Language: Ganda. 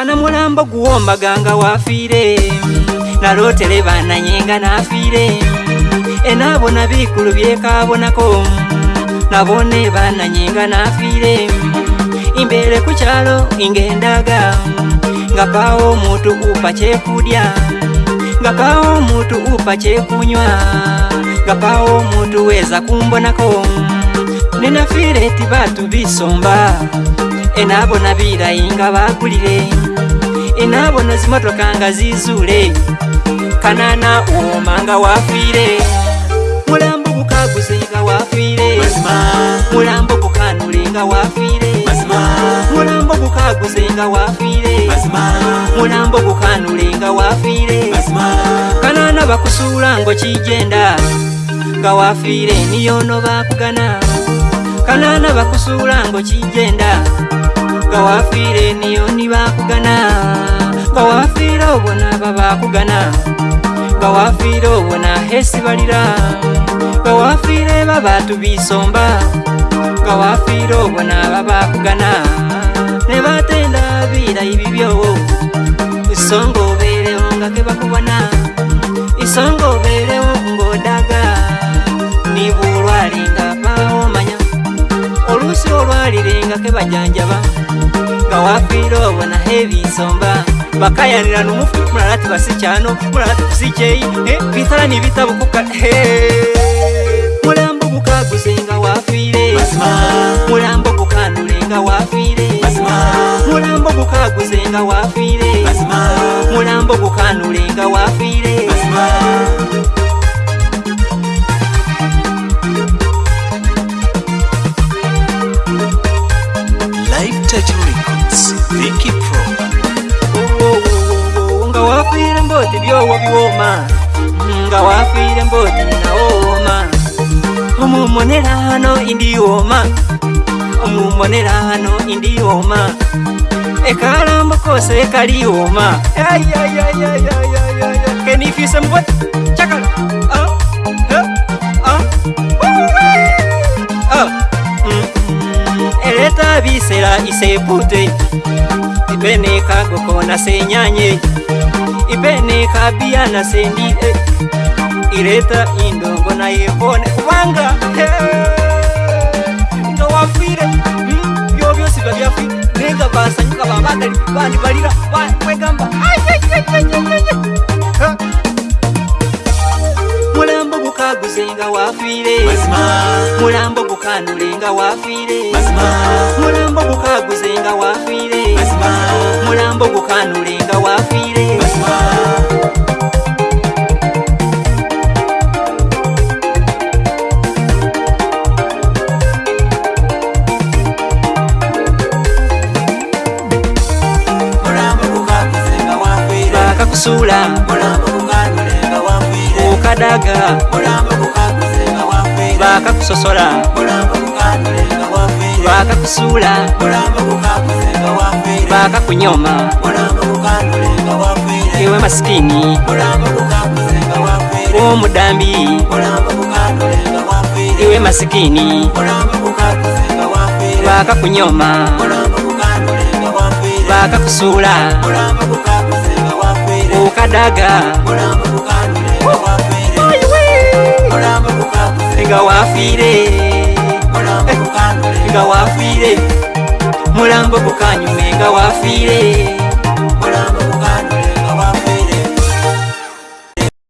kana mulambo mbaganga wafire nalotele bananyenga nafiire enaabona bikulu byekaabonako nabone bananyenga nafiire imbeere ku kyalo ingendaga nga paawo omuntu upa kyekulya nga paawo omuntu upa kyekunywa nga pawo omuntu weza kumbonako nenafiire ti batu bisomba enaabona birayi nga bakulire enaabona zimotoka nga zizuule kanaana omanga wafiire mulambo bukaguzenga wafiire mulambo bukanulenga wafiire mulambo bukaguzenga wafiire mulambo bukanulenga wafiire kanaana bakusuula ngo kigenda nga wafiire niyono bakugana kanaana bakusuula ngo kigenda nga wafiire niyoni bakugana bawafiire obona babakugana bawafiire obona hesibalira bawafiire babatubisomba bawafiire obona babakugana ne batenda biira ibibyo isonga obeerewo nga kebakubona isonga obeerewo ng'odaga nibuulwalinga baomanya olusi olwalirenga kebajanjaba bawafiire obona hebisomba bakayanira nomufu mulala ti basi kyano mulala ti kusi kyeyi eh, bitala nibitabukuka eh. mulambo gukaguzenga wafiire mulambo gukanulenga wafiire mulambo gukaguzenga wafiire mulambo gukanulenga wafiire omumonelano indioma omumonelano indioma ekalambo kose kalioma eleta bisela isepute ipene kagoko nasenyanye ipene kabiya nasendi eh ireta indongo nayivone kuvanga ngawafire hmm, yovyosi vavyafi nenga vasanyuka vavagali vandi valira wekamba mulambo gukaguzenga wafire mulambo gukanulenga wafire mulambo gukaguzenga wafire mulambo gukanulenga wafire kasula okadaga bakakusosola bakakusula bakakunyoma ewe masikini omudambi ewe masikini bakakunyoma bakakusula ukadagaga wafire mulambo gukanyumenga wafire